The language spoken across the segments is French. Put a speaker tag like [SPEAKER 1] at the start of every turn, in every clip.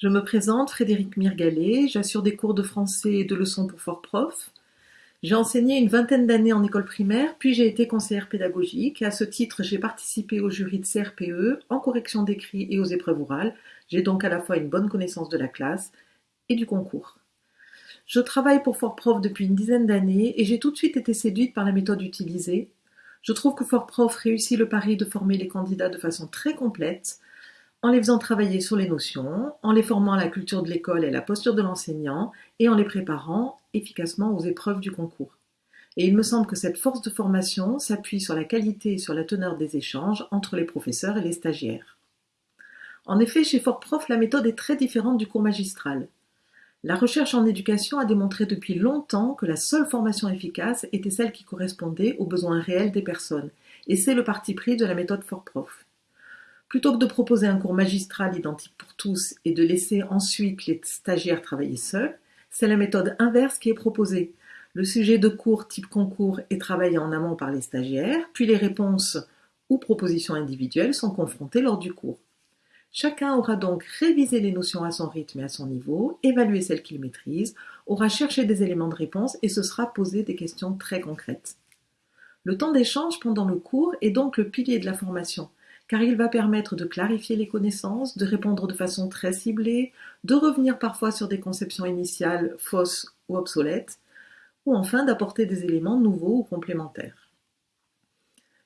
[SPEAKER 1] Je me présente, Frédéric Mirgalet, j'assure des cours de français et de leçons pour Fort Prof. J'ai enseigné une vingtaine d'années en école primaire, puis j'ai été conseillère pédagogique, à ce titre j'ai participé au jury de CRPE, en correction d'écrit et aux épreuves orales. J'ai donc à la fois une bonne connaissance de la classe et du concours. Je travaille pour Fort Prof depuis une dizaine d'années et j'ai tout de suite été séduite par la méthode utilisée. Je trouve que Fort Prof réussit le pari de former les candidats de façon très complète, en les faisant travailler sur les notions, en les formant à la culture de l'école et la posture de l'enseignant, et en les préparant efficacement aux épreuves du concours. Et il me semble que cette force de formation s'appuie sur la qualité et sur la teneur des échanges entre les professeurs et les stagiaires. En effet, chez Fort Prof, la méthode est très différente du cours magistral. La recherche en éducation a démontré depuis longtemps que la seule formation efficace était celle qui correspondait aux besoins réels des personnes, et c'est le parti pris de la méthode Fort Prof. Plutôt que de proposer un cours magistral identique pour tous et de laisser ensuite les stagiaires travailler seuls, c'est la méthode inverse qui est proposée. Le sujet de cours type concours est travaillé en amont par les stagiaires, puis les réponses ou propositions individuelles sont confrontées lors du cours. Chacun aura donc révisé les notions à son rythme et à son niveau, évalué celles qu'il maîtrise, aura cherché des éléments de réponse et se sera posé des questions très concrètes. Le temps d'échange pendant le cours est donc le pilier de la formation car il va permettre de clarifier les connaissances, de répondre de façon très ciblée, de revenir parfois sur des conceptions initiales fausses ou obsolètes, ou enfin d'apporter des éléments nouveaux ou complémentaires.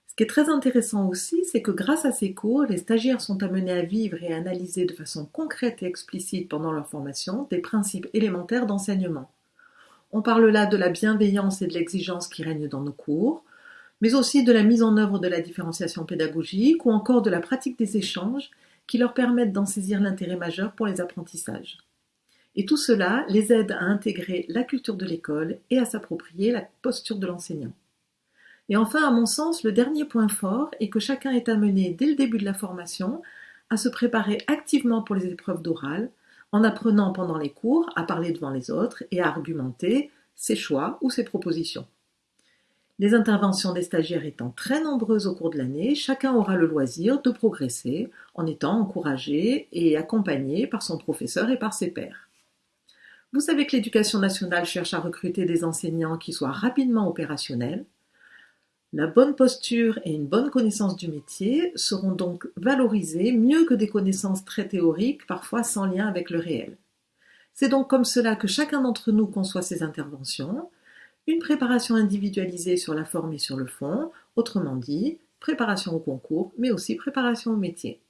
[SPEAKER 1] Ce qui est très intéressant aussi, c'est que grâce à ces cours, les stagiaires sont amenés à vivre et à analyser de façon concrète et explicite pendant leur formation des principes élémentaires d'enseignement. On parle là de la bienveillance et de l'exigence qui règnent dans nos cours, mais aussi de la mise en œuvre de la différenciation pédagogique ou encore de la pratique des échanges qui leur permettent d'en saisir l'intérêt majeur pour les apprentissages. Et tout cela les aide à intégrer la culture de l'école et à s'approprier la posture de l'enseignant. Et enfin, à mon sens, le dernier point fort est que chacun est amené dès le début de la formation à se préparer activement pour les épreuves d'oral, en apprenant pendant les cours à parler devant les autres et à argumenter ses choix ou ses propositions. Les interventions des stagiaires étant très nombreuses au cours de l'année, chacun aura le loisir de progresser en étant encouragé et accompagné par son professeur et par ses pairs. Vous savez que l'éducation nationale cherche à recruter des enseignants qui soient rapidement opérationnels. La bonne posture et une bonne connaissance du métier seront donc valorisées mieux que des connaissances très théoriques, parfois sans lien avec le réel. C'est donc comme cela que chacun d'entre nous conçoit ses interventions, une préparation individualisée sur la forme et sur le fond, autrement dit, préparation au concours, mais aussi préparation au métier.